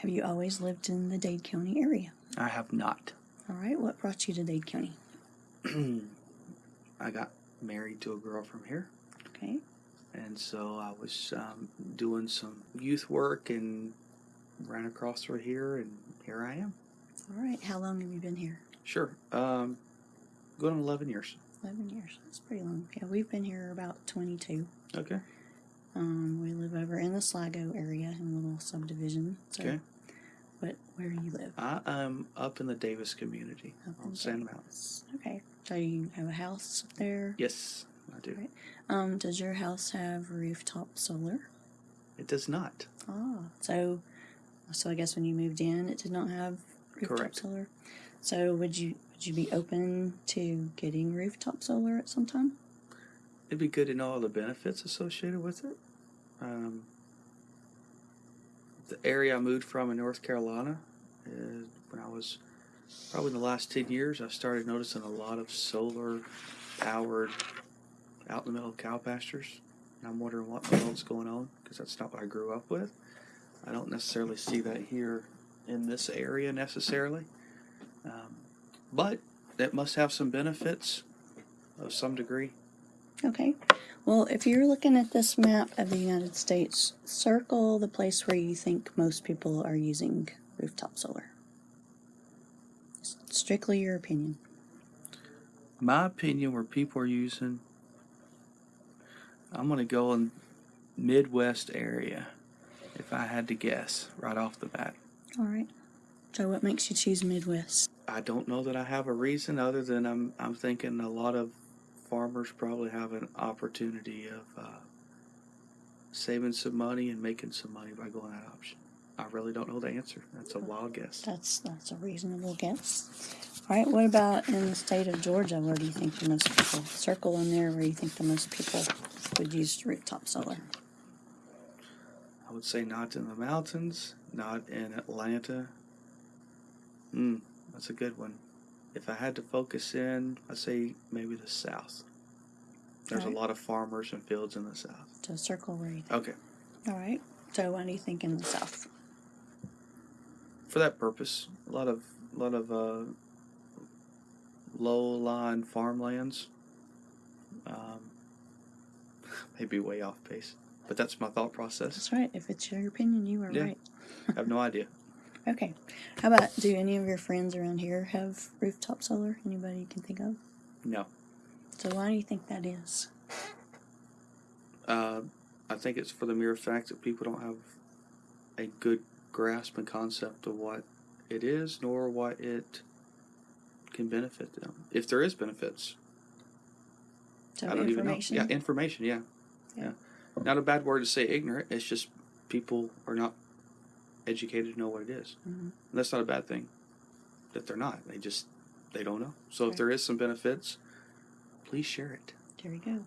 Have you always lived in the Dade County area? I have not. All right, what brought you to Dade County? I got married to a girl from here, Okay, and so I was um, doing some youth work and ran across through here, and here I am. all right. How long have you been here? Sure. Um, going on 11 years. 11 years. That's pretty long. Yeah, we've been here about 22. Okay. Um, we live over in the Sligo area in a little subdivision. So, Okay. But where do you live? I am up in the Davis community Up on Sand. Okay. So you have a house up there? Yes, I do. Right. Um, does your house have rooftop solar? It does not. Ah, so so I guess when you moved in, it did not have rooftop Correct. solar. So would you would you be open to getting rooftop solar at some time? It'd be good to know all the benefits associated with it. Um, the area I moved from in North Carolina, is when I was probably in the last 10 years, I started noticing a lot of solar powered out in the middle of cow pastures. And I'm wondering what the hell's going on because that's not what I grew up with. I don't necessarily see that here in this area necessarily. Um, but it must have some benefits of some degree. Okay. Well, if you're looking at this map of the United States, circle the place where you think most people are using rooftop solar. Strictly your opinion. my opinion where people are using i'm going to go in midwest area if i had to guess right off the bat All right. So what makes you choose Midwest? i don't know that i have a reason other than i'm, I'm thinking a lot of farmers probably have an opportunity of uh, saving some money and making some money by going that option i really don't know the answer that's a wild guess That's that's a reasonable guess. All right. What about in the state of Georgia? Where do you think the most people circle in there? Where do you think the most people would use rooftop solar? i would say not in the mountains not in atlanta Hmm, that's a good one. If I had to focus in, I'd say maybe the south. There's Alright. a lot of farmers and fields in the south. So circle where you think. Okay, All right. So what do you think in the south? for that purpose, a lot of a lot of uh, low-lying farmlands. Um, maybe way off base, but that's my thought process. That's right. If it's your opinion, you are Yeah. right. I have no idea. Okay. How about do any of your friends around here have rooftop solar? Anybody you can think of? No, So why do you think that is? uh, I think it's for the mere fact that people don't have a good grasp and concept of what it is, nor what it can benefit them. If there is benefits, So I don't even know. information. Yeah, information. Yeah. Yeah. yeah, Not a bad word to say ignorant. It's just people are not educated to know what it is. Mhm. And that's not a bad thing. That they're not. They just they don't know. So if there is some benefits, please share it. There you go.